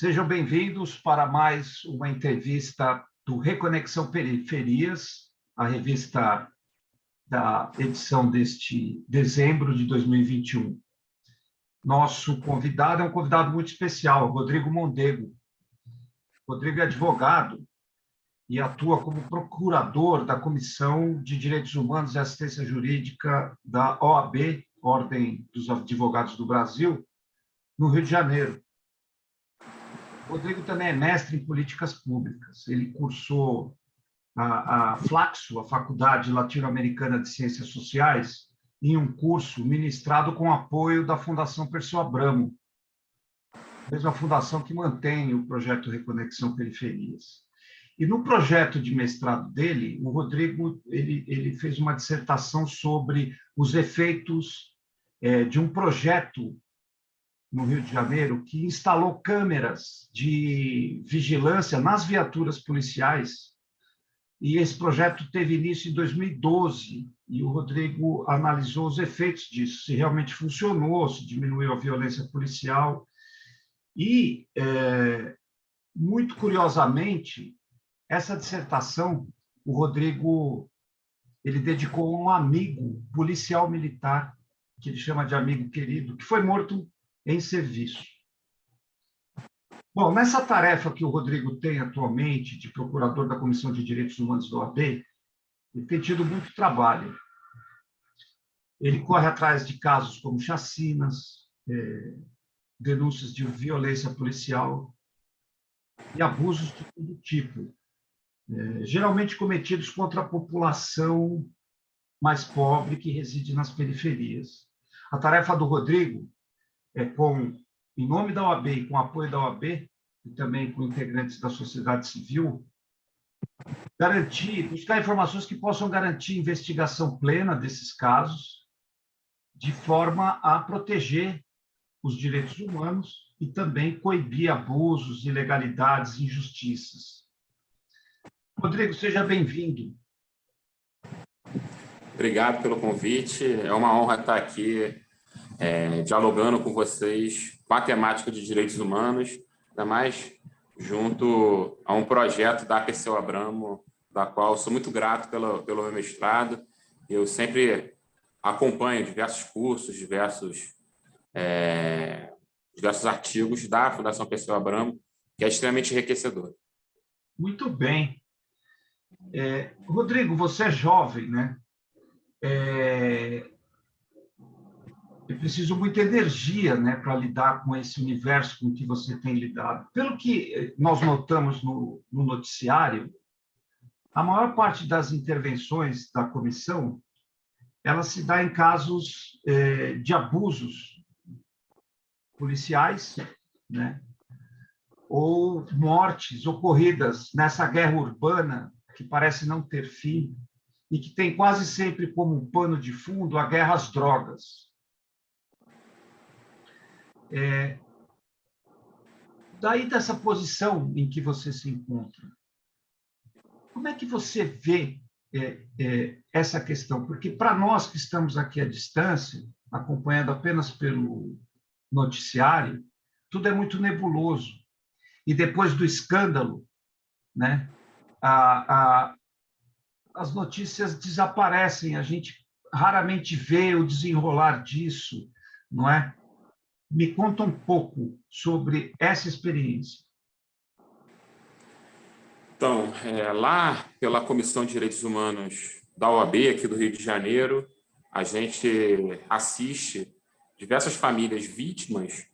Sejam bem-vindos para mais uma entrevista do Reconexão Periferias, a revista da edição deste dezembro de 2021. Nosso convidado é um convidado muito especial, Rodrigo Mondego. Rodrigo é advogado e atua como procurador da Comissão de Direitos Humanos e Assistência Jurídica da OAB, Ordem dos Advogados do Brasil, no Rio de Janeiro. Rodrigo também é mestre em políticas públicas. Ele cursou a, a Flaxo, a Faculdade Latino-Americana de Ciências Sociais, em um curso ministrado com apoio da Fundação Perseu Abramo, mesma fundação que mantém o projeto Reconexão Periferias. E no projeto de mestrado dele, o Rodrigo ele, ele fez uma dissertação sobre os efeitos é, de um projeto no Rio de Janeiro que instalou câmeras de vigilância nas viaturas policiais. E esse projeto teve início em 2012 e o Rodrigo analisou os efeitos disso, se realmente funcionou, se diminuiu a violência policial. E, é, muito curiosamente, essa dissertação, o Rodrigo ele dedicou a um amigo policial militar, que ele chama de amigo querido, que foi morto em serviço. Bom, nessa tarefa que o Rodrigo tem atualmente de procurador da Comissão de Direitos Humanos do OAB, ele tem tido muito trabalho. Ele corre atrás de casos como chacinas, é, denúncias de violência policial e abusos de todo tipo, é, geralmente cometidos contra a população mais pobre que reside nas periferias. A tarefa do Rodrigo é, com, em nome da OAB e com apoio da OAB, e também com integrantes da sociedade civil, garantir, buscar informações que possam garantir investigação plena desses casos, de forma a proteger os direitos humanos e também coibir abusos, ilegalidades, injustiças. Rodrigo, seja bem-vindo. Obrigado pelo convite. É uma honra estar aqui é, dialogando com vocês com a temática de direitos humanos, ainda mais junto a um projeto da Perseu Abramo, da qual sou muito grato pelo, pelo meu mestrado. Eu sempre acompanho diversos cursos, diversos, é, diversos artigos da Fundação Perseu Abramo, que é extremamente enriquecedor. Muito bem. É, Rodrigo, você é jovem, né? É, é preciso muita energia né, para lidar com esse universo com que você tem lidado. Pelo que eh, nós notamos no, no noticiário, a maior parte das intervenções da comissão ela se dá em casos eh, de abusos policiais, né? ou mortes ocorridas nessa guerra urbana que parece não ter fim e que tem quase sempre como pano de fundo a guerra às drogas. É, daí dessa posição em que você se encontra, como é que você vê é, é, essa questão? Porque para nós que estamos aqui à distância, acompanhando apenas pelo noticiário, tudo é muito nebuloso. E depois do escândalo, né, a, a, as notícias desaparecem, a gente raramente vê o desenrolar disso, não é? Me conta um pouco sobre essa experiência. Então, é, lá pela Comissão de Direitos Humanos da OAB, aqui do Rio de Janeiro, a gente assiste diversas famílias vítimas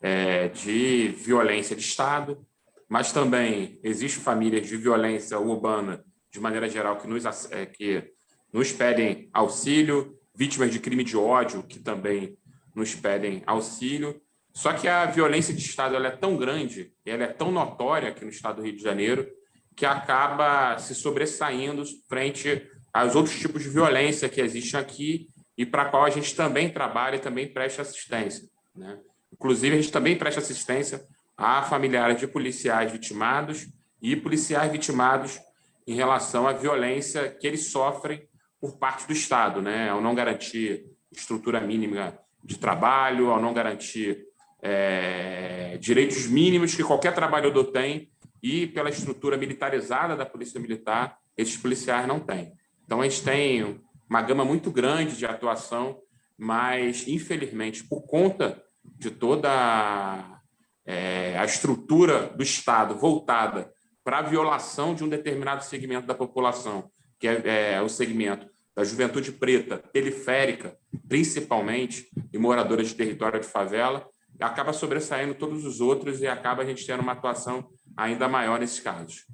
é, de violência de Estado, mas também existem famílias de violência urbana, de maneira geral, que nos, é, que nos pedem auxílio, vítimas de crime de ódio, que também nos pedem auxílio. Só que a violência de Estado é tão grande, ela é tão notória aqui no Estado do Rio de Janeiro, que acaba se sobressaindo frente aos outros tipos de violência que existem aqui e para a qual a gente também trabalha e também presta assistência. Né? Inclusive, a gente também presta assistência a familiares de policiais vitimados e policiais vitimados em relação à violência que eles sofrem por parte do Estado, né? ao não garantir estrutura mínima de trabalho, ao não garantir é, direitos mínimos que qualquer trabalhador tem e pela estrutura militarizada da Polícia Militar, esses policiais não têm. Então, a gente tem uma gama muito grande de atuação, mas, infelizmente, por conta de toda é, a estrutura do Estado voltada para a violação de um determinado segmento da população, que é, é o segmento da juventude preta, periférica, principalmente, e moradora de território de favela, acaba sobressaindo todos os outros e acaba a gente tendo uma atuação ainda maior nesses casos.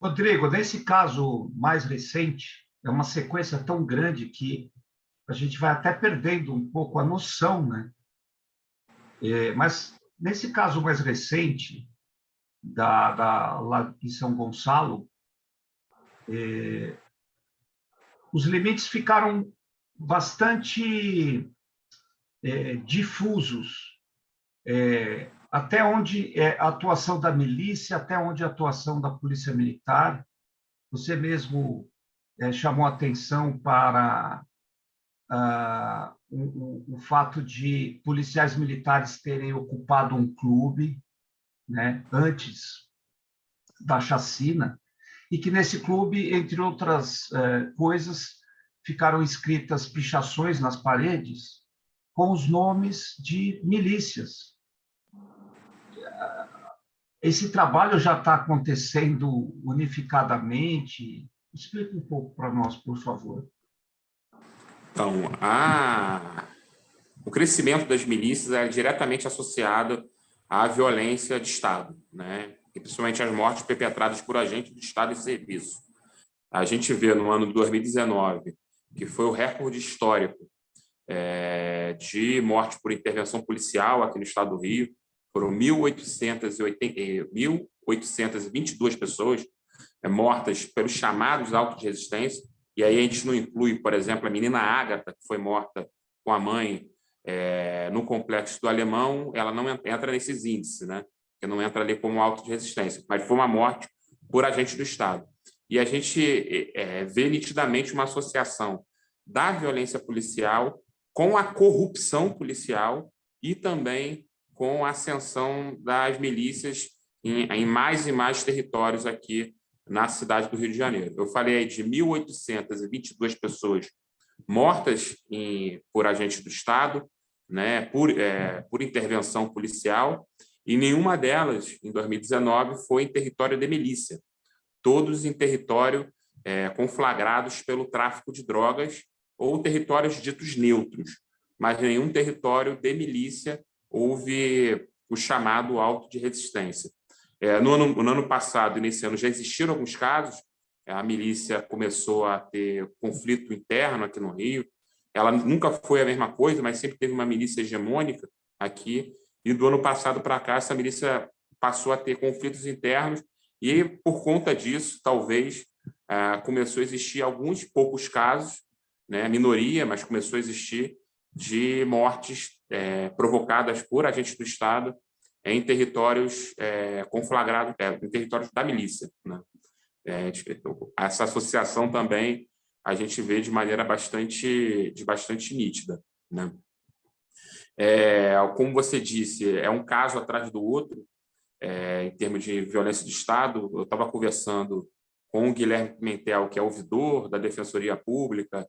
Rodrigo, nesse caso mais recente, é uma sequência tão grande que a gente vai até perdendo um pouco a noção, né? É, mas nesse caso mais recente, da, da, lá em São Gonçalo, é, os limites ficaram bastante é, difusos. É, até onde é a atuação da milícia, até onde a atuação da polícia militar. Você mesmo é, chamou atenção para ah, o, o, fato de policiais militares terem ocupado um clube né, antes da chacina, e que nesse clube, entre outras eh, coisas, ficaram escritas pichações nas paredes com os nomes de milícias. Esse trabalho já está acontecendo unificadamente? Explique um pouco para nós, por favor. Então, a... o crescimento das milícias é diretamente associado à violência de Estado, né? E principalmente as mortes perpetradas por agentes do Estado em serviço. A gente vê no ano de 2019, que foi o recorde histórico é, de morte por intervenção policial aqui no estado do Rio, foram 1.822 pessoas é, mortas pelos chamados autos de resistência, e aí a gente não inclui, por exemplo, a menina Ágata, que foi morta com a mãe é, no complexo do Alemão, ela não entra nesses índices, né? Que não entra ali como auto de resistência, mas foi uma morte por agente do Estado. E a gente é, vê nitidamente uma associação da violência policial com a corrupção policial e também com a ascensão das milícias em, em mais e mais territórios aqui na cidade do Rio de Janeiro. Eu falei aí de 1.822 pessoas mortas em, por agentes do Estado, né, por, é, por intervenção policial, e nenhuma delas, em 2019, foi em território de milícia. Todos em território é, conflagrados pelo tráfico de drogas ou territórios ditos neutros, mas nenhum território de milícia houve o chamado auto de resistência. É, no, ano, no ano passado e nesse ano já existiram alguns casos, a milícia começou a ter conflito interno aqui no Rio, ela nunca foi a mesma coisa, mas sempre teve uma milícia hegemônica aqui, e do ano passado para cá, essa milícia passou a ter conflitos internos e, por conta disso, talvez, ah, começou a existir alguns poucos casos, né, minoria, mas começou a existir, de mortes é, provocadas por agentes do Estado em territórios é, conflagrados, é, em territórios da milícia. Né? É, essa associação também a gente vê de maneira bastante, de bastante nítida. Né? É, como você disse, é um caso atrás do outro, é, em termos de violência de Estado. Eu estava conversando com o Guilherme Pimentel, que é ouvidor da Defensoria Pública,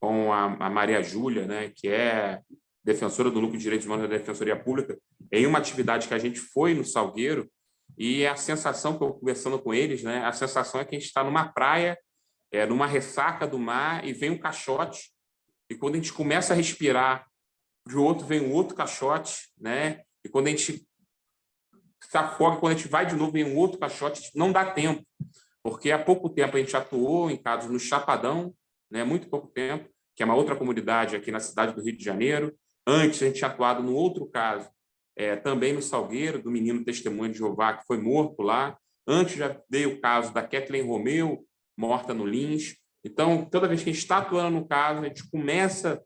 com a, a Maria Júlia, né, que é defensora do lucro de direitos humanos da Defensoria Pública, em uma atividade que a gente foi no Salgueiro, e a sensação que eu conversando com eles, né, a sensação é que a gente está numa praia, é, numa ressaca do mar, e vem um caixote, e quando a gente começa a respirar de outro vem um outro caixote, né? E quando a gente afoga, quando a gente vai de novo, vem um outro caixote, não dá tempo, porque há pouco tempo a gente atuou em casos no Chapadão, né? Muito pouco tempo, que é uma outra comunidade aqui na cidade do Rio de Janeiro. Antes a gente tinha atuado no outro caso, é, também no Salgueiro, do menino testemunho de Jeová que foi morto lá. Antes já veio o caso da Kathleen Romeu, morta no Lins. Então, toda vez que a gente está atuando no caso, a gente começa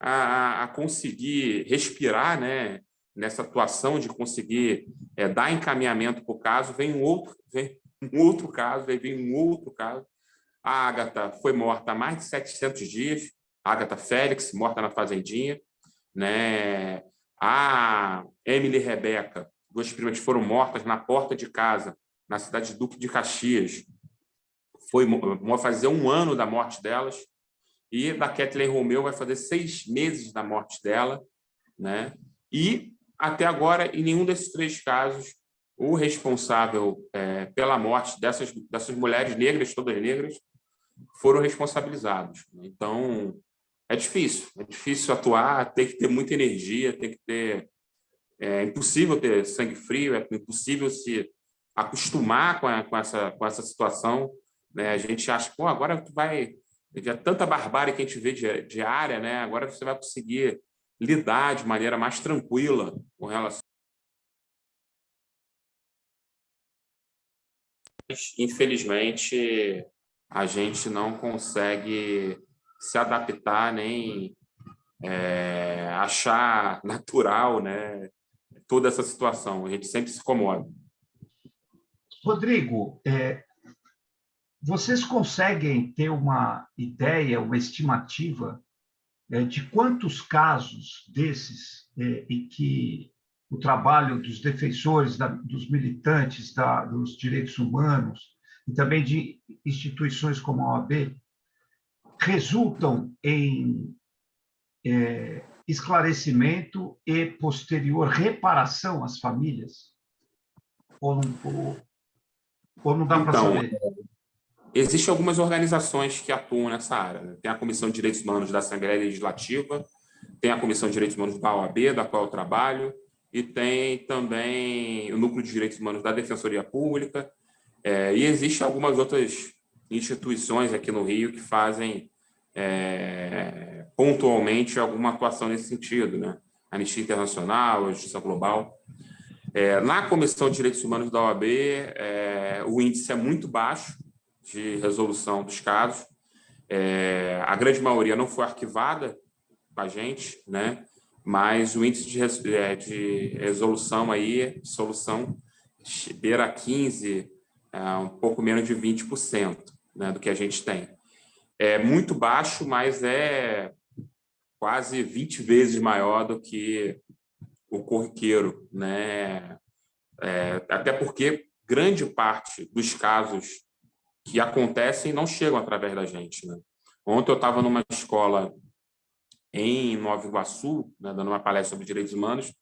a, a conseguir respirar né, nessa atuação de conseguir é, dar encaminhamento para o caso, vem um outro, vem um outro caso, aí vem um outro caso. A Agatha foi morta há mais de 700 dias, a Agatha Félix, morta na fazendinha. Né? A Emily Rebeca, duas primas foram mortas na porta de casa, na cidade de Duque de Caxias. Foi fazer um ano da morte delas. E da Kathleen Romeu vai fazer seis meses da morte dela. Né? E, até agora, em nenhum desses três casos, o responsável é, pela morte dessas, dessas mulheres negras, todas negras, foram responsabilizados. Então, é difícil, é difícil atuar, tem que ter muita energia, tem que ter... É impossível ter sangue frio, é impossível se acostumar com, a, com, essa, com essa situação. Né? A gente acha, pô, agora tu vai... Já tanta barbárie que a gente vê diária, né? agora você vai conseguir lidar de maneira mais tranquila com relação infelizmente, a gente não consegue se adaptar nem é, achar natural né, toda essa situação. A gente sempre se incomoda. Rodrigo, é, vocês conseguem ter uma ideia, uma estimativa é, de quantos casos desses é, e que o trabalho dos defensores, dos militantes da, dos direitos humanos e também de instituições como a OAB resultam em é, esclarecimento e posterior reparação às famílias? Ou não, ou, ou não dá então, para saber? Existem algumas organizações que atuam nessa área. Né? Tem a Comissão de Direitos Humanos da Assembleia Legislativa, tem a Comissão de Direitos Humanos da OAB, da qual eu trabalho, e tem também o Núcleo de Direitos Humanos da Defensoria Pública, é, e existem algumas outras instituições aqui no Rio que fazem é, pontualmente alguma atuação nesse sentido, né? Anistia Internacional, a Justiça Global. É, na Comissão de Direitos Humanos da OAB, é, o índice é muito baixo de resolução dos casos. É, a grande maioria não foi arquivada com a gente, né? mas o índice de, é, de resolução aí, solução beira 15, é, um pouco menos de 20% né, do que a gente tem. É muito baixo, mas é quase 20 vezes maior do que o corriqueiro, né? É, até porque grande parte dos casos que acontecem não chegam através da gente. Né? Ontem eu estava numa escola em Nova Iguaçu, né, dando uma palestra sobre direitos humanos,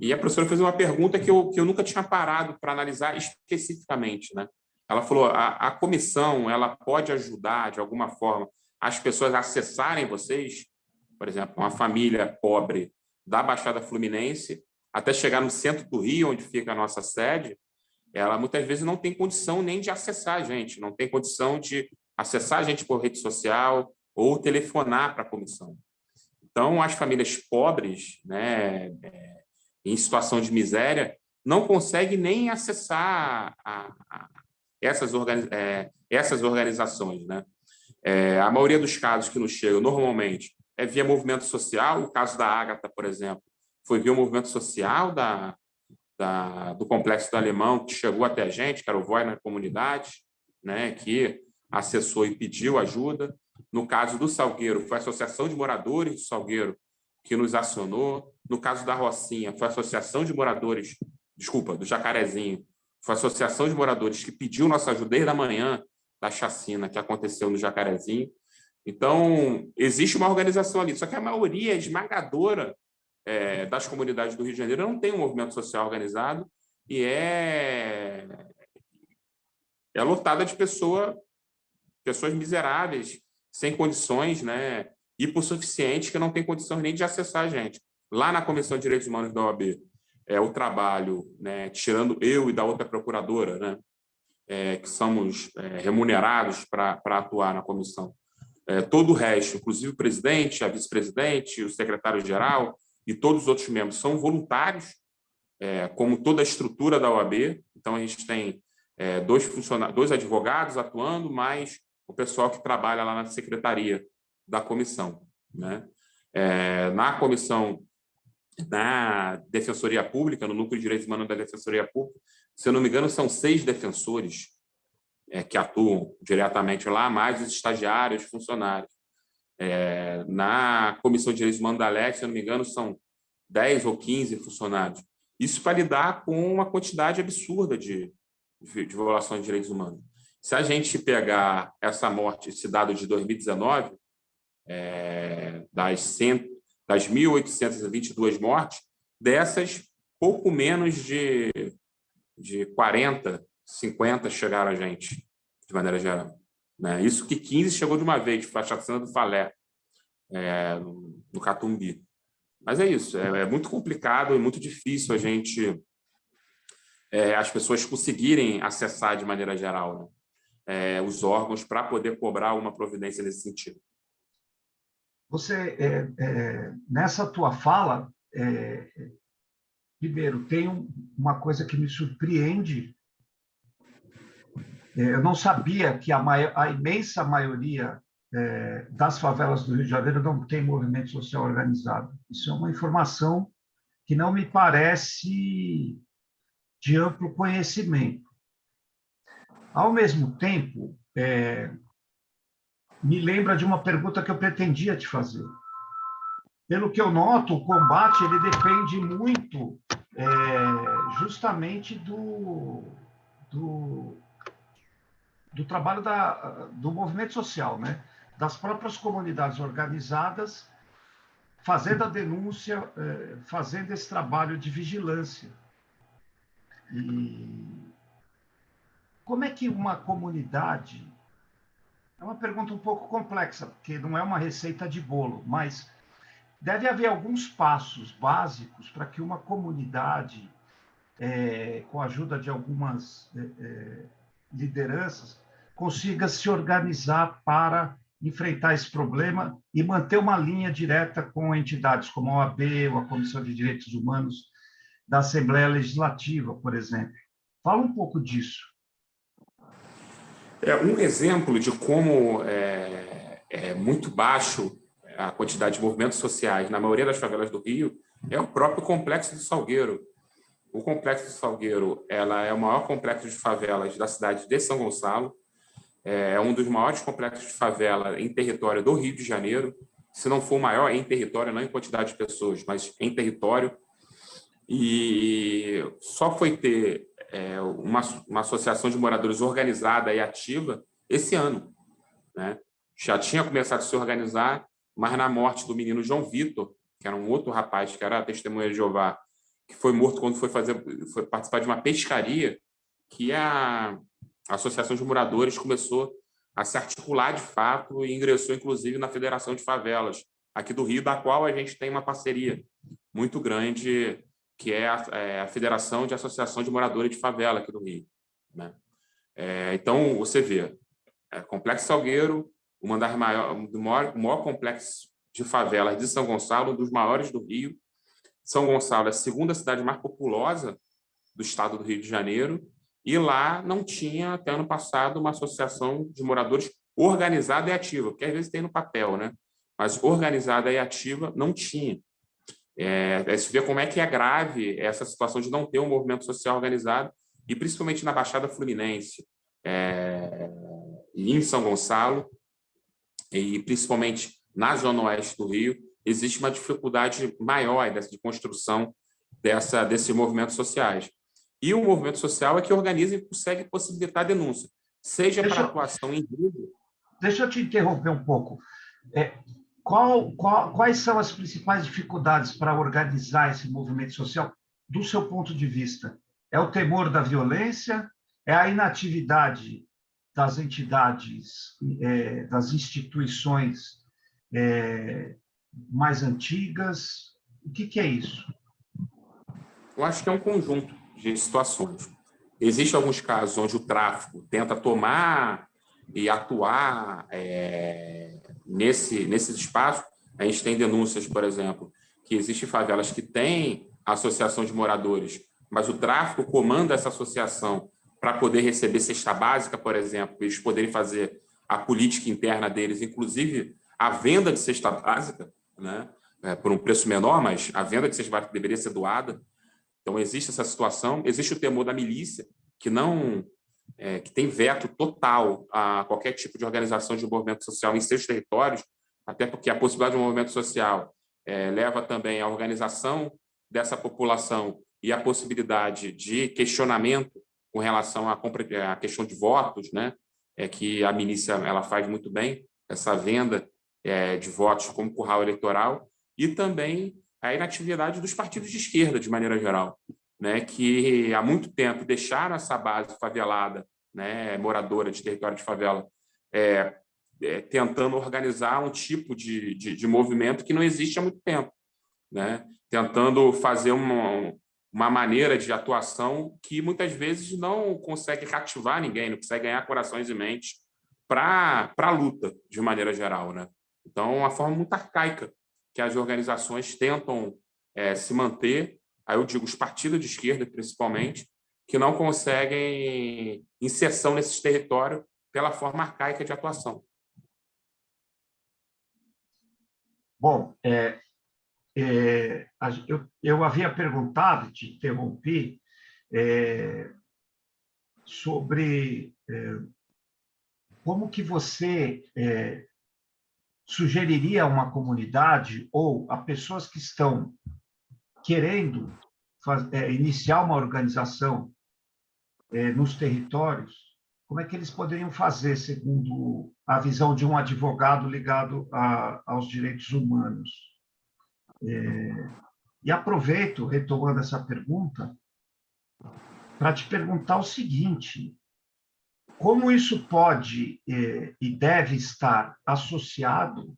e a professora fez uma pergunta que eu, que eu nunca tinha parado para analisar especificamente. Né? Ela falou, a, a comissão ela pode ajudar, de alguma forma, as pessoas acessarem vocês? Por exemplo, uma família pobre da Baixada Fluminense, até chegar no centro do Rio, onde fica a nossa sede, ela muitas vezes não tem condição nem de acessar a gente, não tem condição de acessar a gente por rede social ou telefonar para a comissão. Então, as famílias pobres, né, é, em situação de miséria, não conseguem nem acessar a, a essas, organiz, é, essas organizações. Né? É, a maioria dos casos que nos chegam, normalmente, é via movimento social. O caso da Ágata, por exemplo, foi via o movimento social da, da, do Complexo do Alemão, que chegou até a gente, que era o Voz na Comunidade, né, que acessou e pediu ajuda. No caso do Salgueiro, foi a Associação de Moradores do Salgueiro que nos acionou. No caso da Rocinha, foi a Associação de Moradores, desculpa, do Jacarezinho, foi a Associação de Moradores que pediu nossa ajuda desde a manhã da chacina que aconteceu no Jacarezinho. Então, existe uma organização ali, só que a maioria esmagadora é, das comunidades do Rio de Janeiro não tem um movimento social organizado e é, é lotada de pessoa, pessoas miseráveis sem condições, né, hipossuficientes, que não tem condições nem de acessar a gente. Lá na Comissão de Direitos Humanos da OAB, é o trabalho, né, tirando eu e da outra procuradora, né, é, que somos é, remunerados para atuar na comissão. É, todo o resto, inclusive o presidente, a vice-presidente, o secretário-geral e todos os outros membros são voluntários, é, como toda a estrutura da OAB. Então, a gente tem é, dois, funcionários, dois advogados atuando, mais o pessoal que trabalha lá na secretaria da comissão. Né? É, na comissão, na Defensoria Pública, no Núcleo de Direitos Humanos da Defensoria Pública, se eu não me engano, são seis defensores é, que atuam diretamente lá, mais os estagiários, funcionários. É, na Comissão de Direitos Humanos da LEC, se eu não me engano, são 10 ou 15 funcionários. Isso para lidar com uma quantidade absurda de, de, de violações de direitos humanos. Se a gente pegar essa morte, esse dado de 2019, é, das, 100, das 1.822 mortes, dessas, pouco menos de, de 40, 50 chegaram a gente, de maneira geral. Né? Isso que 15 chegou de uma vez, foi a chacina do Falé, é, no Catumbi. Mas é isso, é, é, muito complicado e muito difícil a gente, é, as pessoas conseguirem acessar de maneira geral né? É, os órgãos para poder cobrar uma providência nesse sentido. Você, é, é, nessa tua fala, primeiro, tem uma coisa que me surpreende é, eu não sabia que a, maior, a imensa maioria é, das favelas do Rio de Janeiro não tem movimento social organizado. Isso é uma informação que não me parece de amplo conhecimento. Ao mesmo tempo, é, me lembra de uma pergunta que eu pretendia te fazer. Pelo que eu noto, o combate ele depende muito é, justamente do, do, do trabalho da, do movimento social, né? das próprias comunidades organizadas, fazendo a denúncia, eh, fazendo esse trabalho de vigilância. E como é que uma comunidade. É uma pergunta um pouco complexa, porque não é uma receita de bolo, mas deve haver alguns passos básicos para que uma comunidade, é, com a ajuda de algumas é, lideranças, consiga se organizar para enfrentar esse problema e manter uma linha direta com entidades como a OAB ou a Comissão de Direitos Humanos da Assembleia Legislativa, por exemplo. Fala um pouco disso. É um exemplo de como é, é muito baixo a quantidade de movimentos sociais na maioria das favelas do Rio é o próprio Complexo do Salgueiro. O Complexo do Salgueiro ela é o maior complexo de favelas da cidade de São Gonçalo, é um dos maiores complexos de favela em território do Rio de Janeiro, se não for maior em território, não em quantidade de pessoas, mas em território. E só foi ter é, uma, uma associação de moradores organizada e ativa esse ano. Né? Já tinha começado a se organizar, mas na morte do menino João Vitor, que era um outro rapaz que era testemunha de Jeová, que foi morto quando foi fazer foi participar de uma pescaria, que a a Associação de Moradores começou a se articular de fato e ingressou, inclusive, na Federação de Favelas, aqui do Rio, da qual a gente tem uma parceria muito grande, que é a, é a Federação de Associação de Moradores de Favela aqui do Rio. Né? É, então, você vê, é, Complexo Salgueiro, o, maior, o maior complexo de favelas de São Gonçalo, um dos maiores do Rio. São Gonçalo é a segunda cidade mais populosa do estado do Rio de Janeiro, e lá não tinha, até ano passado, uma associação de moradores organizada e ativa, porque às vezes tem no papel, né? mas organizada e ativa não tinha. É, é, se vê como é que é grave essa situação de não ter um movimento social organizado, e principalmente na Baixada Fluminense, é, em São Gonçalo, e principalmente na Zona Oeste do Rio, existe uma dificuldade maior dessa, de construção dessa, desses movimentos sociais. E o movimento social é que organiza e consegue possibilitar a denúncia, seja deixa para atuação em grupo. Deixa eu te interromper um pouco. É, qual, qual, quais são as principais dificuldades para organizar esse movimento social, do seu ponto de vista? É o temor da violência? É a inatividade das entidades, é, das instituições é, mais antigas? O que, que é isso? Eu acho que é um conjunto de situações. Existem alguns casos onde o tráfico tenta tomar e atuar é, nesse, nesses espaços. A gente tem denúncias, por exemplo, que existem favelas que têm associação de moradores, mas o tráfico comanda essa associação para poder receber cesta básica, por exemplo, eles poderem fazer a política interna deles, inclusive a venda de cesta básica, né, é, por um preço menor, mas a venda de cesta básica deveria ser doada. Então, existe essa situação, existe o temor da milícia, que não é, que tem veto total a qualquer tipo de organização de movimento social em seus territórios, até porque a possibilidade de um movimento social é, leva também à organização dessa população e a possibilidade de questionamento com relação à, à questão de votos, né? é que a milícia ela faz muito bem, essa venda é, de votos como curral eleitoral, e também a inatividade dos partidos de esquerda, de maneira geral, né? que há muito tempo deixaram essa base favelada, né? moradora de território de favela, é, é, tentando organizar um tipo de, de, de, movimento que não existe há muito tempo, né? tentando fazer uma, uma maneira de atuação que muitas vezes não consegue cativar ninguém, não consegue ganhar corações e mentes para a luta, de maneira geral. Né? Então, uma forma muito arcaica que as organizações tentam é, se manter, aí eu digo os partidos de esquerda, principalmente, que não conseguem inserção nesses territórios pela forma arcaica de atuação. Bom, é, é, eu, eu, havia perguntado, te interrompi, é, sobre é, como que você é, sugeriria a uma comunidade ou a pessoas que estão querendo é, iniciar uma organização é, nos territórios, como é que eles poderiam fazer, segundo a visão de um advogado ligado a, aos direitos humanos? É, e aproveito, retomando essa pergunta, para te perguntar o seguinte: como isso pode é, e deve estar associado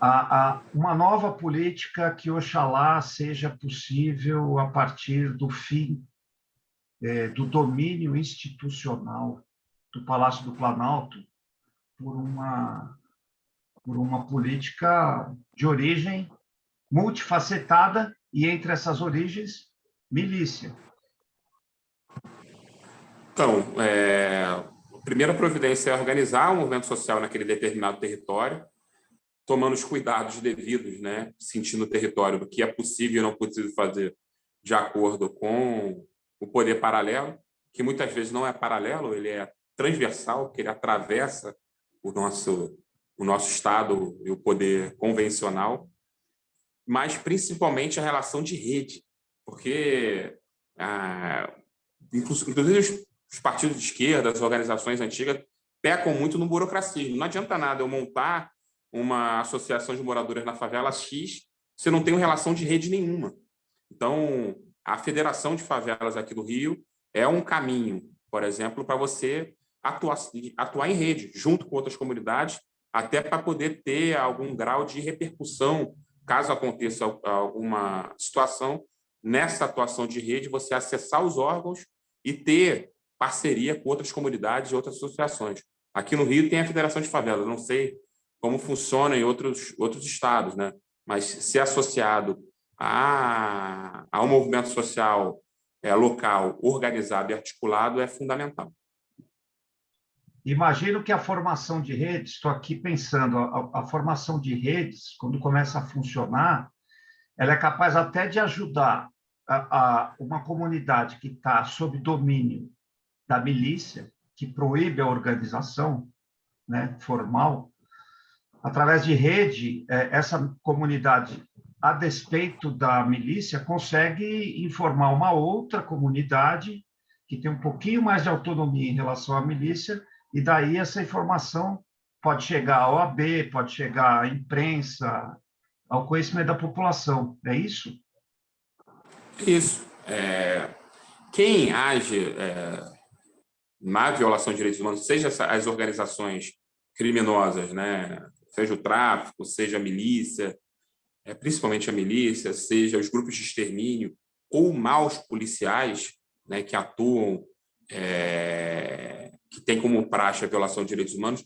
a, a, uma nova política que, oxalá, seja possível a partir do fim é, do domínio institucional do Palácio do Planalto por uma, por uma política de origem multifacetada e, entre essas origens, milícia. Então, é, a primeira providência é organizar o um movimento social naquele determinado território, tomando os cuidados devidos, né, sentindo o território do que é possível e não possível fazer de acordo com o poder paralelo, que muitas vezes não é paralelo, ele é transversal, que ele atravessa o nosso, o nosso Estado e o poder convencional, mas principalmente a relação de rede, porque, ah, inclusive, os, os partidos de esquerda, as organizações antigas, pecam muito no burocracismo. Não adianta nada eu montar uma associação de moradores na favela X se não tem relação de rede nenhuma. Então, a Federação de Favelas aqui do Rio é um caminho, por exemplo, para você atuar, atuar em rede, junto com outras comunidades, até para poder ter algum grau de repercussão, caso aconteça alguma situação, nessa atuação de rede, você acessar os órgãos e ter parceria com outras comunidades e outras associações. Aqui no Rio tem a Federação de Favelas, não sei como funciona em outros, outros estados, né? mas ser associado a, a um movimento social é, local, organizado e articulado é fundamental. Imagino que a formação de redes, estou aqui pensando, a, a, formação de redes, quando começa a funcionar, ela é capaz até de ajudar a, a uma comunidade que está sob domínio da milícia, que proíbe a organização né, formal, através de rede, é, essa comunidade a despeito da milícia, consegue informar uma outra comunidade que tem um pouquinho mais de autonomia em relação à milícia, e daí essa informação pode chegar à OAB, pode chegar à imprensa, ao conhecimento da população. É isso? Isso. É, quem age é, na violação de direitos humanos, seja as organizações criminosas, né, seja o tráfico, seja a milícia, é, principalmente a milícia, seja os grupos de extermínio ou maus policiais né, que atuam, é, que têm como praxe a violação de direitos humanos,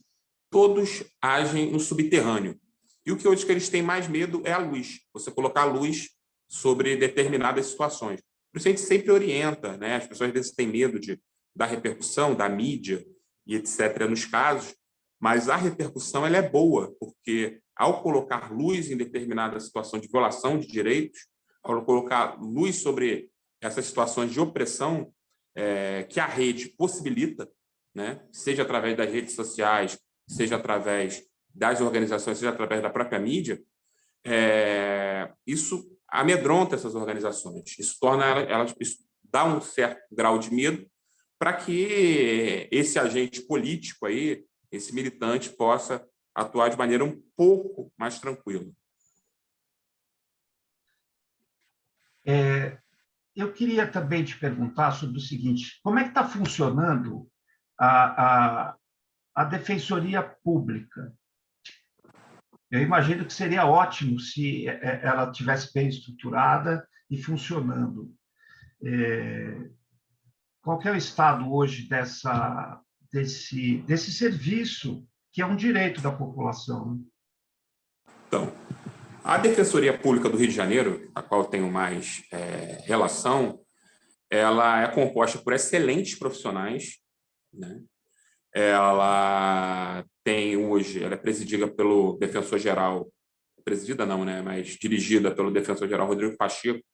todos agem no subterrâneo. E o que hoje que eles têm mais medo é a luz, você colocar a luz sobre determinadas situações. Por isso a gente sempre orienta, né? as pessoas às vezes têm medo de, da repercussão, da mídia e etc. nos casos, mas a repercussão ela é boa, porque ao colocar luz em determinada situação de violação de direitos, ao colocar luz sobre essas situações de opressão é, que a rede possibilita, né? seja através das redes sociais, seja através das organizações, seja através da própria mídia, é, isso amedronta essas organizações. Isso torna elas, isso dá um certo grau de medo para que esse agente político aí, esse militante, possa atuar de maneira um pouco mais tranquila. É, eu queria também te perguntar sobre o seguinte: como é que está funcionando a, a, a Defensoria Pública? Eu imagino que seria ótimo se é, é, ela tivesse bem estruturada e funcionando. É, qual é o estado hoje dessa, desse, desse serviço, que é um direito da população? Né? Então, a Defensoria Pública do Rio de Janeiro, a qual tenho mais é, relação, ela é composta por excelentes profissionais, né? ela tem hoje, ela é presidida pelo defensor-geral, presidida não, né, mas dirigida pelo defensor-geral Rodrigo Pacheco,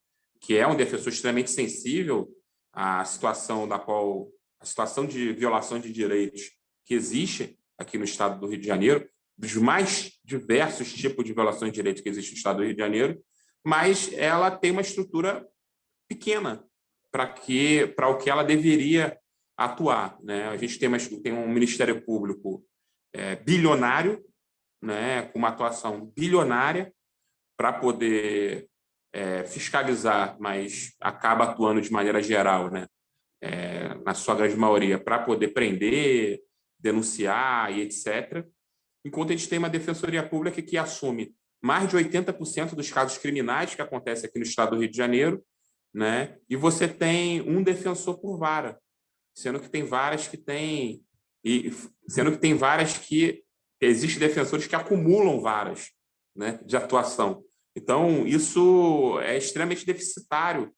que é um defensor extremamente sensível à situação da qual a situação de violação de direitos que existe aqui no estado do Rio de Janeiro, dos mais diversos tipos de violações de direitos que existe no estado do Rio de Janeiro, mas ela tem uma estrutura pequena para que para o que ela deveria atuar. Né? A gente tem, uma, tem um Ministério Público é, bilionário, né, com uma atuação bilionária para poder é, fiscalizar, mas acaba atuando de maneira geral, né, é, na sua grande maioria, para poder prender, denunciar e etc. Enquanto a gente tem uma defensoria pública que assume mais de 80% dos casos criminais que acontecem aqui no estado do Rio de Janeiro, né? e você tem um defensor por vara, sendo que tem várias que têm e sendo que tem várias que existem defensores que acumulam varas né, de atuação. Então, isso é extremamente deficitário,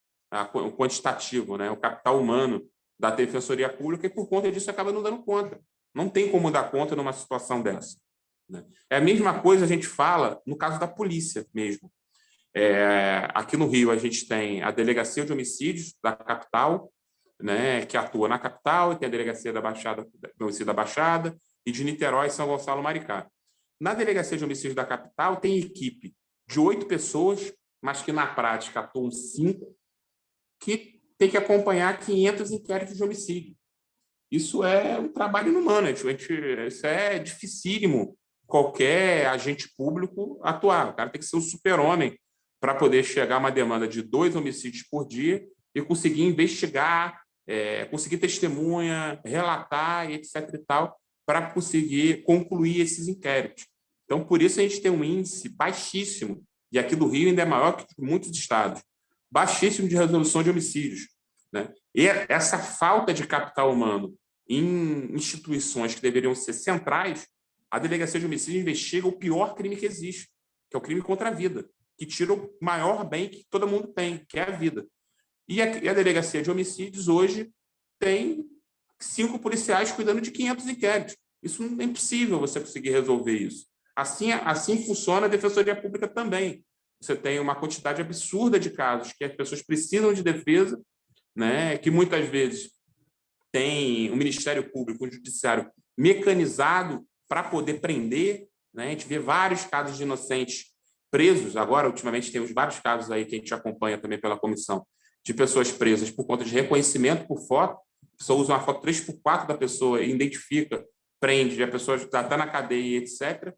o quantitativo, né, o capital humano da defensoria pública, e por conta disso acaba não dando conta. Não tem como dar conta numa situação dessa. Né? É a mesma coisa a gente fala no caso da polícia mesmo. É, aqui no Rio, a gente tem a Delegacia de Homicídios da capital, né, que atua na capital, e tem a delegacia da Baixada, do homicídio da Baixada, e de Niterói São Gonçalo Maricá. Na delegacia de homicídio da capital, tem equipe de oito pessoas, mas que na prática atuam cinco, que tem que acompanhar 500 inquéritos de homicídio. Isso é um trabalho inumano, isso é dificílimo qualquer agente público atuar. O cara tem que ser um super-homem para poder chegar a uma demanda de dois homicídios por dia e conseguir investigar é, conseguir testemunha, relatar etc. e tal, para conseguir concluir esses inquéritos. Então, por isso a gente tem um índice baixíssimo, e aqui do Rio ainda é maior que muitos estados, baixíssimo de resolução de homicídios. Né? E essa falta de capital humano em instituições que deveriam ser centrais, a Delegacia de Homicídio investiga o pior crime que existe, que é o crime contra a vida, que tira o maior bem que todo mundo tem, que é a vida. E a, a delegacia de homicídios hoje tem cinco policiais cuidando de 500 inquéritos. Isso não é impossível você conseguir resolver isso. Assim, assim funciona a defensoria pública também. Você tem uma quantidade absurda de casos que as pessoas precisam de defesa, né, que muitas vezes tem o Ministério Público, o Judiciário mecanizado para poder prender. Né? A gente vê vários casos de inocentes presos. Agora, ultimamente, temos vários casos aí que a gente acompanha também pela comissão, de pessoas presas por conta de reconhecimento por foto, a pessoa usa uma foto 3 por 4 da pessoa identifica, prende, a pessoa está tá na cadeia, etc.,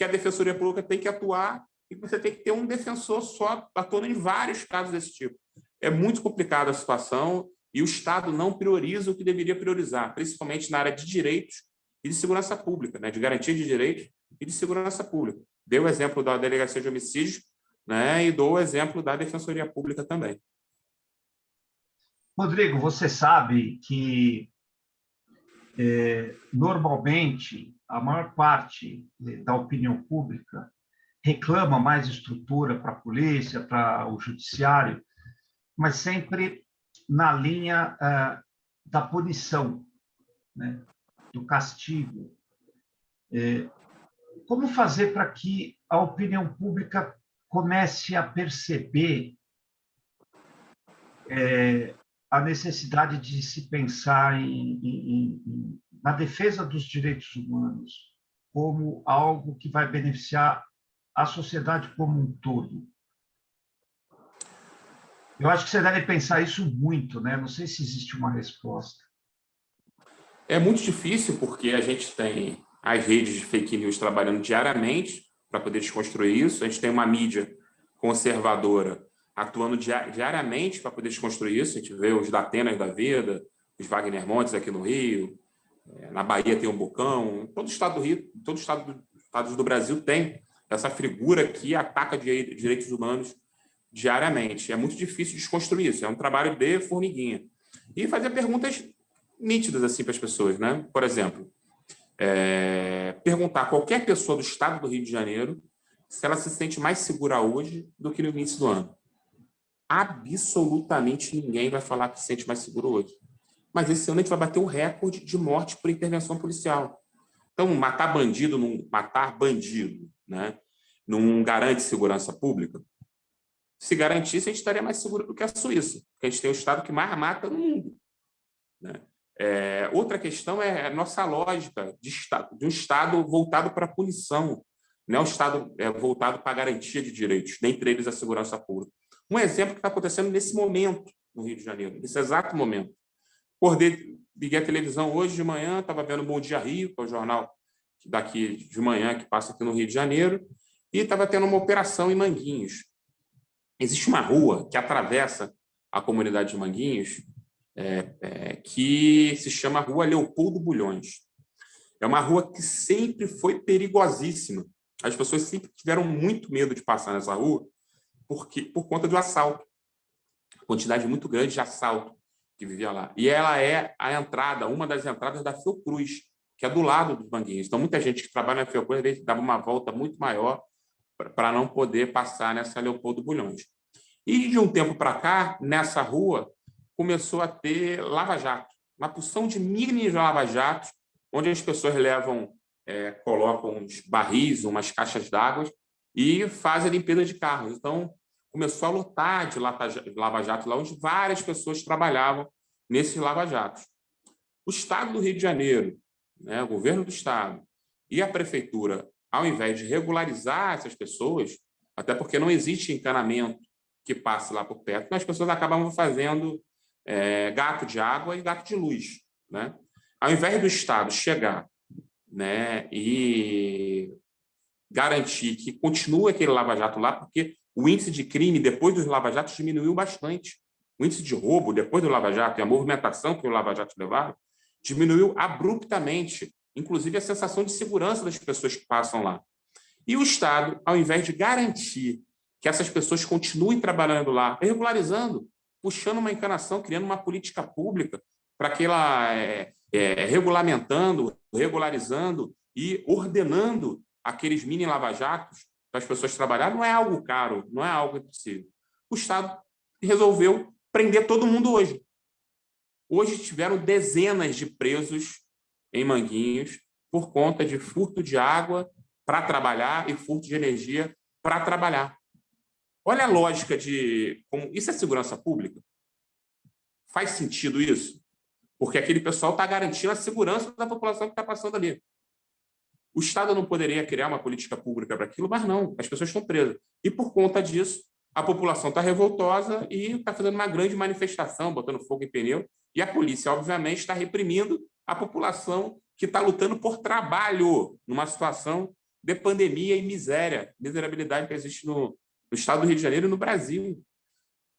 que a Defensoria Pública tem que atuar e você tem que ter um defensor só atuando em vários casos desse tipo. É muito complicada a situação e o Estado não prioriza o que deveria priorizar, principalmente na área de direitos e de segurança pública, né, de garantia de direitos e de segurança pública. Deu o exemplo da Delegacia de Homicídios né, e dou o exemplo da Defensoria Pública também. Rodrigo, você sabe que é, normalmente a maior parte da opinião pública reclama mais estrutura para a polícia, para o judiciário, mas sempre na linha ah, da punição, né? do castigo. É, como fazer para que a opinião pública comece a perceber é, a necessidade de se pensar em, em, na defesa dos direitos humanos como algo que vai beneficiar a sociedade como um todo. Eu acho que você deve pensar isso muito, né? Não sei se existe uma resposta. É muito difícil porque a gente tem as redes de fake news trabalhando diariamente para poder desconstruir isso. A gente tem uma mídia conservadora atuando diariamente para poder desconstruir isso. A gente vê os Datenas da vida, os Wagner Montes aqui no Rio, na Bahia tem um Bocão, todo o estado do Rio, todo o estado do, estados do Brasil tem essa figura que ataca direitos humanos diariamente. É muito difícil desconstruir isso, é um trabalho de formiguinha. E fazer perguntas nítidas assim para as pessoas, né? Por exemplo, é, perguntar a qualquer pessoa do estado do Rio de Janeiro se ela se sente mais segura hoje do que no início do ano. Absolutamente ninguém vai falar que se sente mais seguro hoje. Mas esse ano a gente vai bater o recorde de morte por intervenção policial. Então, matar bandido, não, matar bandido, né, não garante segurança pública? Se garantisse, a gente estaria mais seguro do que a Suíça, porque a gente tem o estado que mais mata no mundo. Né? É, outra questão é a nossa lógica de, estado, de um Estado voltado para a punição, não é um Estado é, voltado para a garantia de direitos, dentre eles a segurança pública. Um exemplo que está acontecendo nesse momento no Rio de Janeiro, nesse exato momento. Acordei, liguei a televisão hoje de manhã, estava vendo Bom Dia Rio, que é o jornal daqui de manhã, que passa aqui no Rio de Janeiro, e estava tendo uma operação em Manguinhos. Existe uma rua que atravessa a comunidade de Manguinhos, é, é, que se chama Rua Leopoldo Bulhões. É uma rua que sempre foi perigosíssima. As pessoas sempre tiveram muito medo de passar nessa rua porque, por conta do assalto. Quantidade muito grande de assalto que vivia lá. E ela é a entrada, uma das entradas da Fiocruz, que é do lado dos Manguinhos. Então, muita gente que trabalha na Fiocruz, às vezes, dava uma volta muito maior para não poder passar nessa Leopoldo Bulhões. E, de um tempo para cá, nessa rua, começou a ter lava-jato, uma porção de mini lava-jatos, onde as pessoas levam, é, colocam uns barris, umas caixas d'água e fazem a limpeza de carros. Então, começou a lotar de lava-jato lá, onde várias pessoas trabalhavam nesses lava-jatos. O Estado do Rio de Janeiro, né, o governo do Estado e a prefeitura, ao invés de regularizar essas pessoas, até porque não existe encanamento que passe lá por perto, as pessoas acabavam fazendo é, gato de água e gato de luz. Né? Ao invés do Estado chegar né, e garantir que continue aquele lava-jato lá, porque o índice de crime depois dos lava-jatos diminuiu bastante. O índice de roubo depois do lava-jato e a movimentação que o lava-jato levaram diminuiu abruptamente, inclusive a sensação de segurança das pessoas que passam lá. E o Estado, ao invés de garantir que essas pessoas continuem trabalhando lá, regularizando, puxando uma encanação, criando uma política pública para que ela é, é, regulamentando, regularizando e ordenando aqueles mini lava-jatos para as pessoas trabalhar, não é algo caro, não é algo impossível. O Estado resolveu prender todo mundo hoje. Hoje tiveram dezenas de presos em Manguinhos por conta de furto de água para trabalhar e furto de energia para trabalhar. Olha a lógica de... Como, isso é segurança pública? Faz sentido isso? Porque aquele pessoal está garantindo a segurança da população que está passando ali. O Estado não poderia criar uma política pública para aquilo, mas não, as pessoas estão presas. E, por conta disso, a população está revoltosa e está fazendo uma grande manifestação, botando fogo em pneu, e a polícia, obviamente, está reprimindo a população que está lutando por trabalho numa situação de pandemia e miséria, miserabilidade que existe no, no Estado do Rio de Janeiro e no Brasil.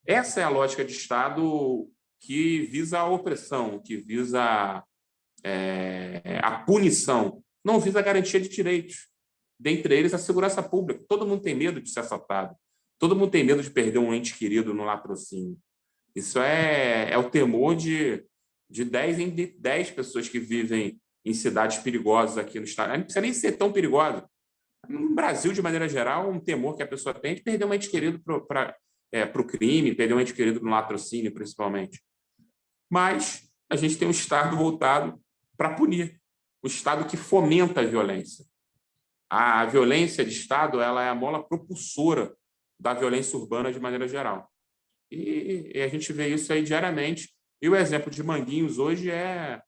Essa é a lógica de Estado que visa a opressão, que visa é, a punição, não visa a garantia de direitos, dentre eles a segurança pública. Todo mundo tem medo de ser assaltado, todo mundo tem medo de perder um ente querido no latrocínio. Isso é, é o temor de, de 10 em 10 pessoas que vivem em cidades perigosas aqui no estado. Não precisa nem ser tão perigosa, no Brasil, de maneira geral, um temor que a pessoa tem de perder um ente querido para é, o crime, perder um ente querido no latrocínio, principalmente. Mas a gente tem um Estado voltado para punir, o Estado que fomenta a violência. A violência de Estado ela é a mola propulsora da violência urbana de maneira geral. E, e a gente vê isso aí diariamente. E o exemplo de Manguinhos hoje é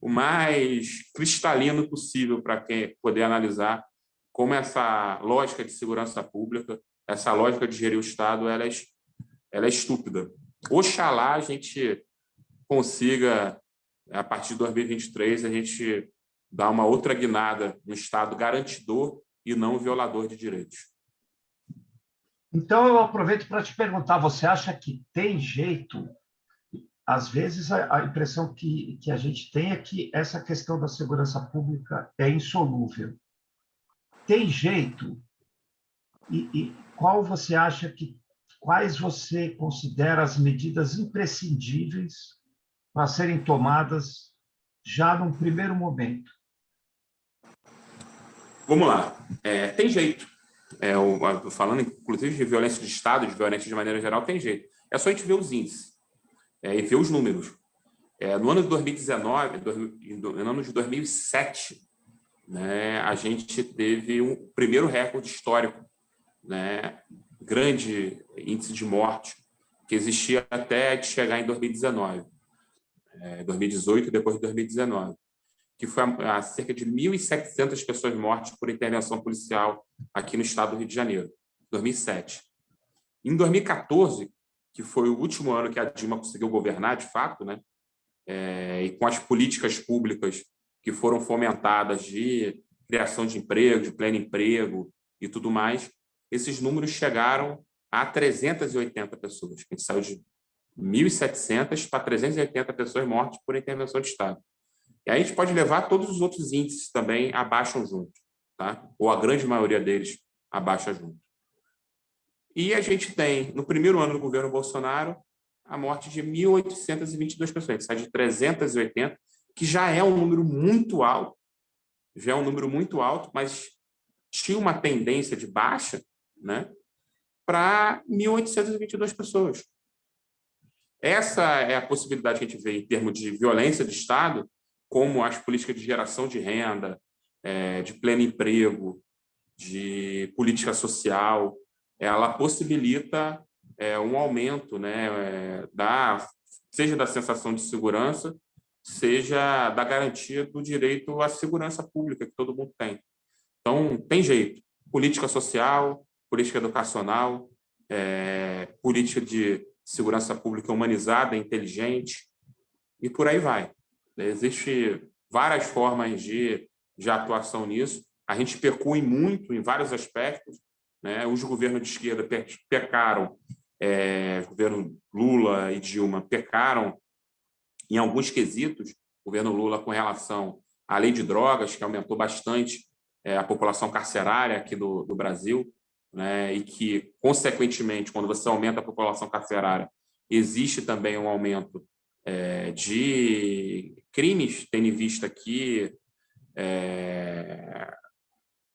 o mais cristalino possível para quem poder analisar como essa lógica de segurança pública, essa lógica de gerir o Estado, elas ela é estúpida. Oxalá a gente consiga, a partir de 2023, a gente dar uma outra guinada no Estado garantidor e não violador de direitos. Então, eu aproveito para te perguntar, você acha que tem jeito? Às vezes, a, impressão que, que a gente tem é que essa questão da segurança pública é insolúvel. Tem jeito? E, e qual você acha que, quais você considera as medidas imprescindíveis para serem tomadas já num primeiro momento? Vamos lá. É, tem jeito. É, o, falando, inclusive, de violência de Estado, de violência de maneira geral, tem jeito. É só a gente ver os índices é, e ver os números. É, no ano de 2019, no ano de 2007, né, a gente teve um primeiro recorde histórico, né, grande índice de morte, que existia até chegar em 2019, é, 2018 e depois de 2019 que foi a, a cerca de 1.700 pessoas mortas por intervenção policial aqui no estado do Rio de Janeiro, 2007. Em 2014, que foi o último ano que a Dilma conseguiu governar, de fato, né? É, e com as políticas públicas que foram fomentadas de criação de emprego, de pleno emprego e tudo mais, esses números chegaram a 380 pessoas. A gente saiu de 1.700 para 380 pessoas mortas por intervenção de Estado. E aí a gente pode levar todos os outros índices também abaixam junto, tá? ou a grande maioria deles abaixa junto. E a gente tem, no primeiro ano do governo Bolsonaro, a morte de 1.822 pessoas. Sai de 380, que já é um número muito alto, já é um número muito alto, mas tinha uma tendência de baixa né, para 1.822 pessoas. Essa é a possibilidade que a gente vê em termos de violência de Estado, como as políticas de geração de renda, é, de pleno emprego, de política social, ela possibilita é, um aumento né, é, da, seja da sensação de segurança, seja da garantia do direito à segurança pública que todo mundo tem. Então, tem jeito. Política social, política educacional, é, política de segurança pública humanizada, inteligente, e por aí vai. Existem várias formas de, de atuação nisso. A gente pecou em muito, em vários aspectos. Né? Os governos de esquerda pecaram, é, governo Lula e Dilma pecaram em alguns quesitos, o governo Lula com relação à lei de drogas, que aumentou bastante é, a população carcerária aqui do, do Brasil, né? e que, consequentemente, quando você aumenta a população carcerária, existe também um aumento é, de crimes, tendo em vista que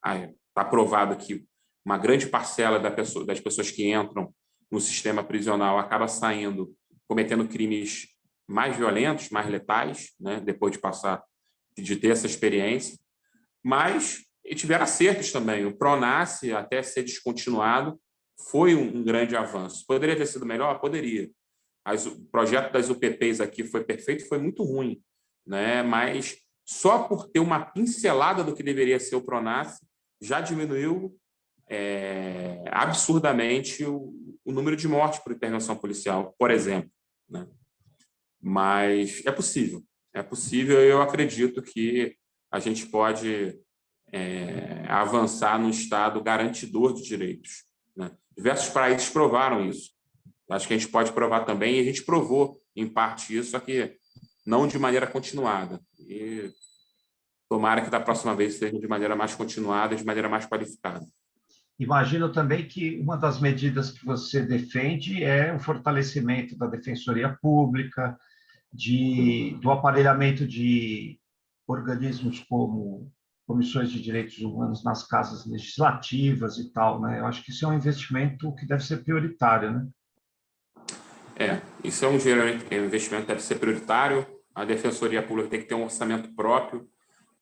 está é, provado que uma grande parcela da pessoa, das pessoas que entram no sistema prisional acaba saindo cometendo crimes mais violentos, mais letais, né, depois de passar, de ter essa experiência, mas tiveram acertos também. O Pronace, até ser descontinuado, foi um, um grande avanço. Poderia ter sido melhor? Poderia. As, o projeto das UPPs aqui foi perfeito, foi muito ruim, né? mas só por ter uma pincelada do que deveria ser o PRONAS, já diminuiu é, absurdamente o, o, número de mortes por intervenção policial, por exemplo. Né? Mas é possível, é possível eu acredito que a gente pode é, avançar no Estado garantidor de direitos. Né? Diversos países provaram isso. Acho que a gente pode provar também, e a gente provou, em parte, isso, só que não de maneira continuada. E tomara que da próxima vez seja de maneira mais continuada, de maneira mais qualificada. Imagino também que uma das medidas que você defende é o fortalecimento da defensoria pública, de, do aparelhamento de organismos como comissões de direitos humanos nas casas legislativas e tal, né? Eu acho que isso é um investimento que deve ser prioritário, né? É, isso é um investimento que deve ser prioritário. A Defensoria Pública tem que ter um orçamento próprio,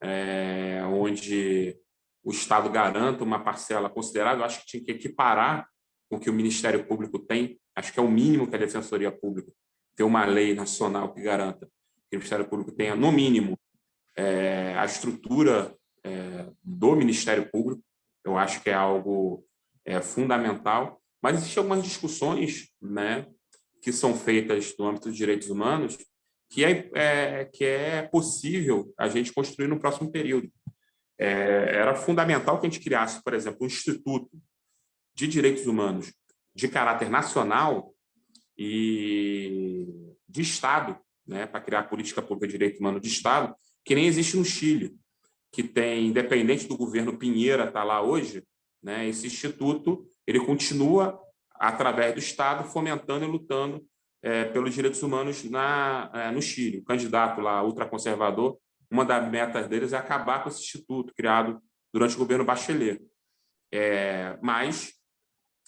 é, onde o Estado garanta uma parcela considerável. Acho que tinha que equiparar com o que o Ministério Público tem. Acho que é o mínimo que a Defensoria Pública ter uma lei nacional que garanta que o Ministério Público tenha, no mínimo, é, a estrutura é, do Ministério Público. Eu acho que é algo é, fundamental Mas existem algumas discussões né, que são feitas no âmbito dos direitos humanos que é, é, que é possível a gente construir no próximo período. É, era fundamental que a gente criasse, por exemplo, um instituto de direitos humanos de caráter nacional e de Estado, né, para criar política pública de direito humano de Estado, que nem existe no Chile, que tem, independente do governo Pinheira estar tá lá hoje, né, esse instituto ele continua, através do Estado, fomentando e lutando é, pelos direitos humanos na, é, no Chile. O candidato lá, ultraconservador, uma das metas deles é acabar com esse instituto criado durante o governo Bachelet. É, mas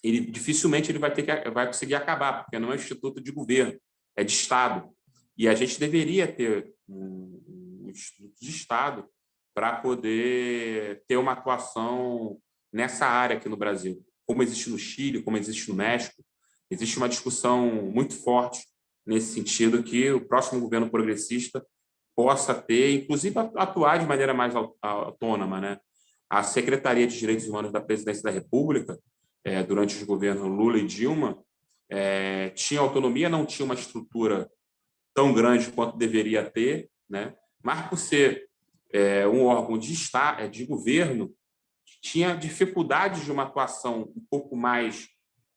ele dificilmente ele vai ter que vai conseguir acabar, porque não é um instituto de governo, é de Estado. E a gente deveria ter um, um instituto de Estado para poder ter uma atuação nessa área aqui no Brasil, como existe no Chile, como existe no México, Existe uma discussão muito forte nesse sentido que o próximo governo progressista possa ter, inclusive atuar de maneira mais autônoma. Né? A Secretaria de Direitos Humanos da Presidência da República, é, durante os governos Lula e Dilma, é, tinha autonomia, não tinha uma estrutura tão grande quanto deveria ter, né? mas por ser é, um órgão de, estado, é, de governo, tinha dificuldades de uma atuação um pouco mais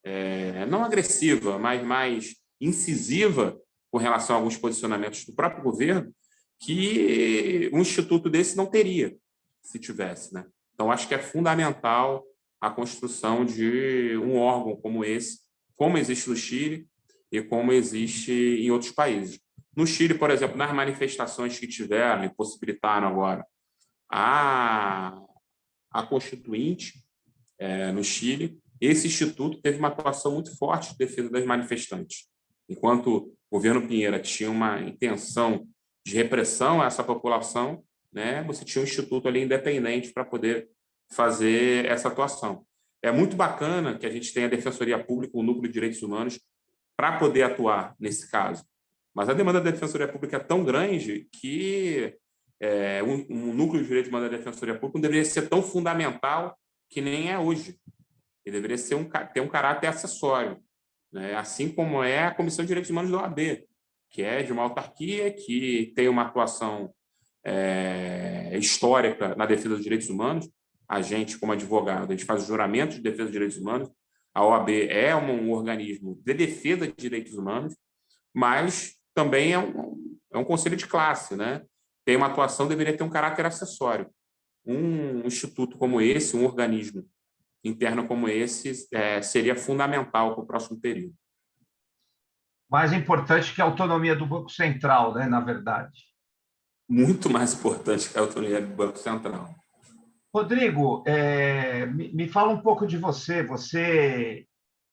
é, não agressiva, mas mais incisiva com relação a alguns posicionamentos do próprio governo, que um instituto desse não teria, se tivesse. Né? Então, acho que é fundamental a construção de um órgão como esse, como existe no Chile e como existe em outros países. No Chile, por exemplo, nas manifestações que tiveram e possibilitaram agora a, a Constituinte é, no Chile, esse instituto teve uma atuação muito forte de defesa das manifestantes. Enquanto o governo Pinheira tinha uma intenção de repressão a essa população, né, você tinha um instituto ali independente para poder fazer essa atuação. É muito bacana que a gente tenha a Defensoria Pública, o Núcleo de Direitos Humanos, para poder atuar nesse caso. Mas a demanda da Defensoria Pública é tão grande que é, um, um, núcleo de humanos da Defensoria Pública não deveria ser tão fundamental que nem é hoje. Ele deveria ser um, ter um caráter acessório, né? assim como é a Comissão de Direitos Humanos da OAB, que é de uma autarquia que tem uma atuação é, histórica na defesa dos direitos humanos. A gente, como advogado, a gente faz o juramento de defesa dos direitos humanos. A OAB é um organismo de defesa de direitos humanos, mas também é um, é um conselho de classe, né? Tem uma atuação, deveria ter um caráter acessório. Um instituto como esse, um organismo interno como esse é, seria fundamental para o próximo período. Mais importante que a autonomia do Banco Central, né, na verdade. Muito mais importante que a autonomia do Banco Central. Rodrigo, é, me, me, fala um pouco de você. Você,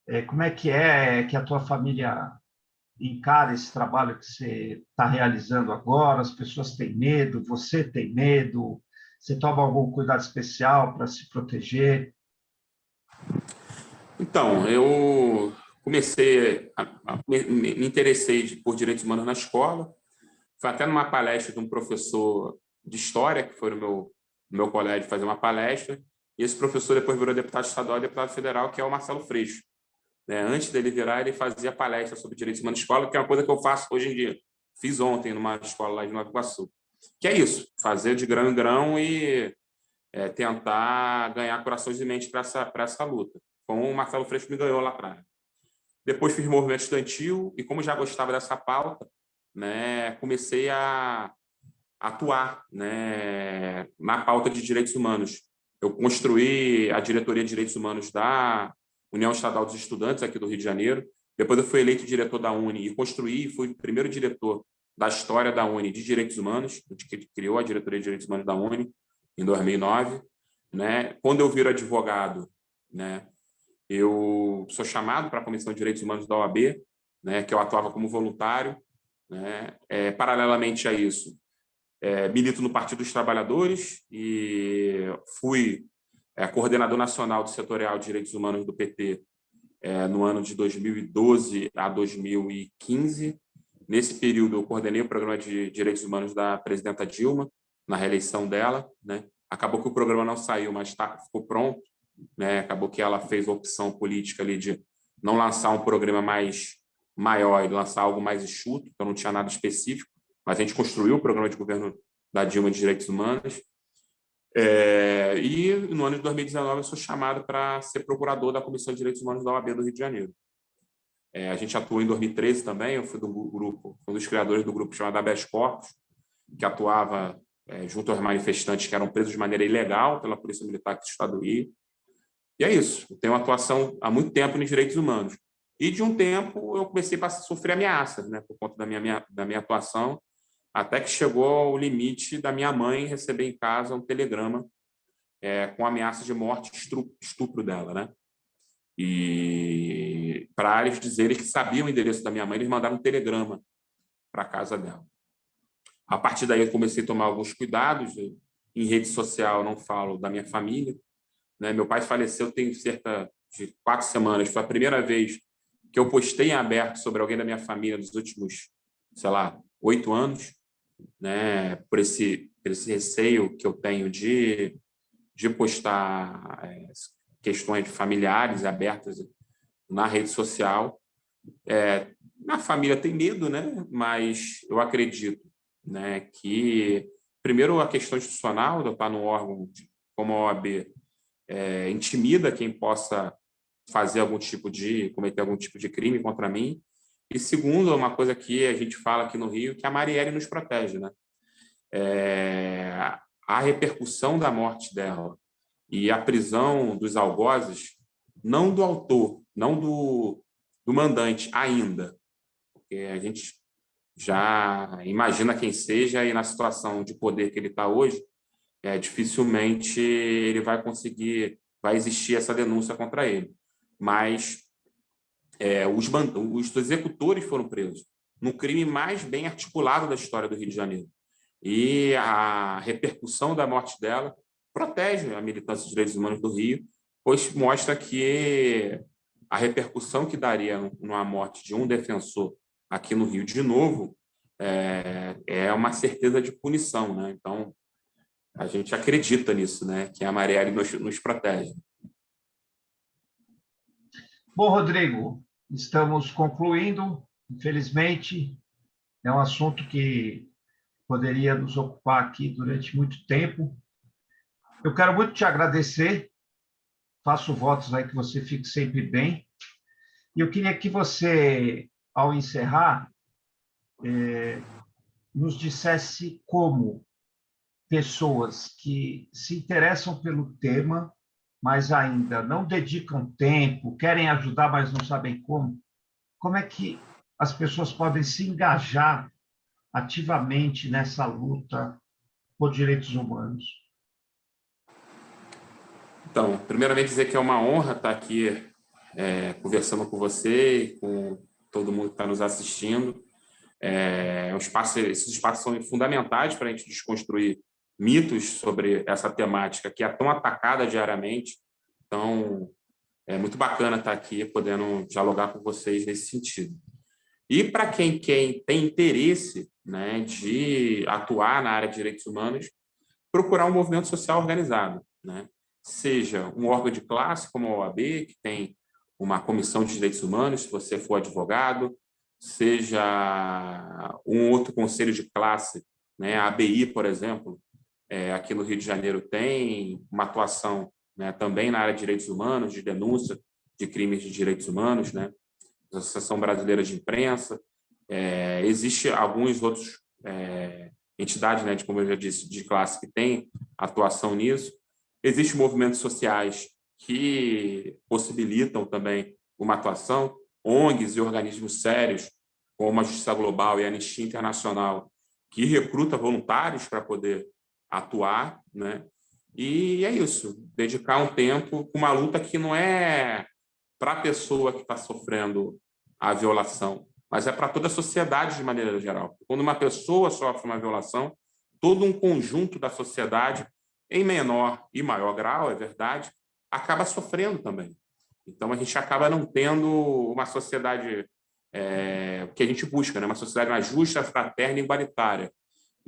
é, como é que é que a tua família encara esse trabalho que você está realizando agora? As pessoas têm medo, você tem medo? Você toma algum cuidado especial para se proteger? Então, eu comecei, a, a, me, interessei por direitos humanos na escola, foi até numa palestra de um professor de história, que foi no meu, no meu colégio fazer uma palestra, e esse professor depois virou deputado estadual e deputado federal, que é o Marcelo Freixo. Né? Antes dele virar, ele fazia palestra sobre direitos humanos na escola, que é uma coisa que eu faço hoje em dia. Fiz ontem numa escola lá de Nova Iguaçu. Que é isso, fazer de grão em grão e é, tentar ganhar corações de mente para essa, essa luta, como o Marcelo Freixo me ganhou lá atrás. Depois fiz movimento estudantil e, como já gostava dessa pauta, né, comecei a atuar né, na pauta de direitos humanos. Eu construí a diretoria de direitos humanos da União Estadual dos Estudantes aqui do Rio de Janeiro. Depois eu fui eleito diretor da Uni e construí, fui o primeiro diretor da história da Uni de direitos humanos, que criou a diretoria de direitos humanos da Uni em 2009. Né? Quando eu viro advogado, né, eu sou chamado para a Comissão de Direitos Humanos da OAB, né, que eu atuava como voluntário. Né? É, paralelamente a isso, é, milito no Partido dos Trabalhadores e fui é, coordenador nacional do setorial de direitos humanos do PT é, no ano de 2012 a 2015. Nesse período, eu coordenei o programa de direitos humanos da presidenta Dilma, na reeleição dela, né? Acabou que o programa não saiu, mas tá, ficou pronto, né? Acabou que ela fez a opção política ali de não lançar um programa mais maior e lançar algo mais enxuto, então não tinha nada específico, mas a gente construiu o programa de governo da Dilma de Direitos Humanos. É, e no ano de 2019 eu sou chamado para ser procurador da Comissão de Direitos Humanos da OAB do Rio de Janeiro. É, a gente atuou em 2013 também, eu fui do grupo, um dos criadores do grupo chamado Habeas Corpus, que atuava é, junto aos manifestantes que eram presos de maneira ilegal pela Polícia Militar do Estado do Rio. E é isso, eu tenho atuação há muito tempo nos direitos humanos. E de um tempo eu comecei a sofrer ameaças, né, por conta da minha, minha, da minha atuação, até que chegou ao limite da minha mãe receber em casa um telegrama é, com ameaça de morte e estupro dela, né? E para eles dizerem que sabiam o endereço da minha mãe, eles mandaram um telegrama para a casa dela. A partir daí eu comecei a tomar alguns cuidados. Em rede social não falo da minha família. Né? Meu pai faleceu tem cerca de quatro semanas. Foi a primeira vez que eu postei em aberto sobre alguém da minha família nos últimos, sei lá, oito anos, né? por, esse, por esse receio que eu tenho de, de postar é, questões familiares abertas na rede social. É, na família tem medo, né? mas eu acredito né, que, primeiro, a questão institucional do estar no órgão como a OAB é, intimida quem possa fazer algum tipo de, cometer algum tipo de crime contra mim. E segundo, uma coisa que a gente fala aqui no Rio, que a Marielle nos protege. Né? É, a repercussão da morte dela e a prisão dos algozes, não do autor, não do, do mandante ainda, porque a gente já imagina quem seja e na situação de poder que ele está hoje, é, dificilmente ele vai conseguir, vai existir essa denúncia contra ele. Mas é, os, os executores foram presos no crime mais bem articulado da história do Rio de Janeiro. E a repercussão da morte dela protege a militância de direitos humanos do Rio, pois mostra que a repercussão que daria numa morte de um defensor aqui no Rio de novo é, é uma certeza de punição. Né? Então, a gente acredita nisso, né? que a Marielle nos, nos protege. Bom, Rodrigo, estamos concluindo. Infelizmente, é um assunto que poderia nos ocupar aqui durante muito tempo, eu quero muito te agradecer, faço votos aí que você fique sempre bem, e eu queria que você, ao encerrar, é, nos dissesse como pessoas que se interessam pelo tema, mas ainda não dedicam tempo, querem ajudar, mas não sabem como, como é que as pessoas podem se engajar ativamente nessa luta por direitos humanos? Então, primeiramente dizer que é uma honra estar aqui é, conversando com você e com todo mundo que está nos assistindo. É, um espaço, esses espaços são fundamentais para a gente desconstruir mitos sobre essa temática que é tão atacada diariamente. Então, é muito bacana estar aqui podendo dialogar com vocês nesse sentido. E para quem, quem tem interesse né, de atuar na área de direitos humanos, procurar um movimento social organizado. Né? seja um órgão de classe, como a OAB, que tem uma comissão de direitos humanos, se você for advogado, seja um outro conselho de classe, né, a ABI, por exemplo, é, aqui no Rio de Janeiro tem uma atuação né, também na área de direitos humanos, de denúncia de crimes de direitos humanos, né, Associação Brasileira de Imprensa, é, existe alguns outros é, entidades, né, de, como eu já disse, de classe que tem atuação nisso, Existem movimentos sociais que possibilitam também uma atuação, ONGs e organismos sérios, como a Justiça Global e a Anistia Internacional, que recruta voluntários para poder atuar, né? E é isso, dedicar um tempo com uma luta que não é para a pessoa que está sofrendo a violação, mas é para toda a sociedade de maneira geral. Quando uma pessoa sofre uma violação, todo um conjunto da sociedade em menor e maior grau, é verdade, acaba sofrendo também. Então, a gente acaba não tendo uma sociedade é, que a gente busca, né? uma sociedade mais justa, fraterna e igualitária.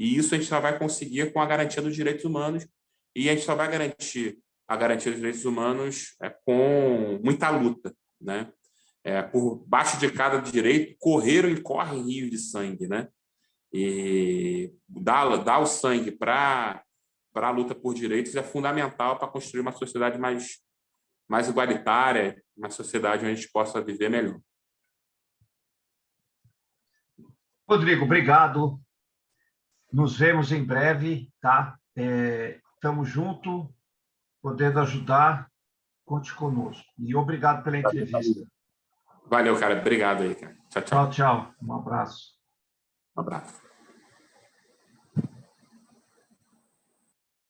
E isso a gente só vai conseguir com a garantia dos direitos humanos e a gente só vai garantir a garantia dos direitos humanos é, com muita luta. Né? é, por baixo de cada direito, correram e correm rios de sangue, né? E dar, dar o sangue para a luta por direitos é fundamental para construir uma sociedade mais, mais igualitária, uma sociedade onde a gente possa viver melhor. Rodrigo, obrigado. Nos vemos em breve, tá? Estamos é, juntos, podendo ajudar, conte conosco. E obrigado pela entrevista. Valeu, cara. Obrigado aí, cara. Tchau, tchau. Tchau, tchau. Um abraço. Um abraço.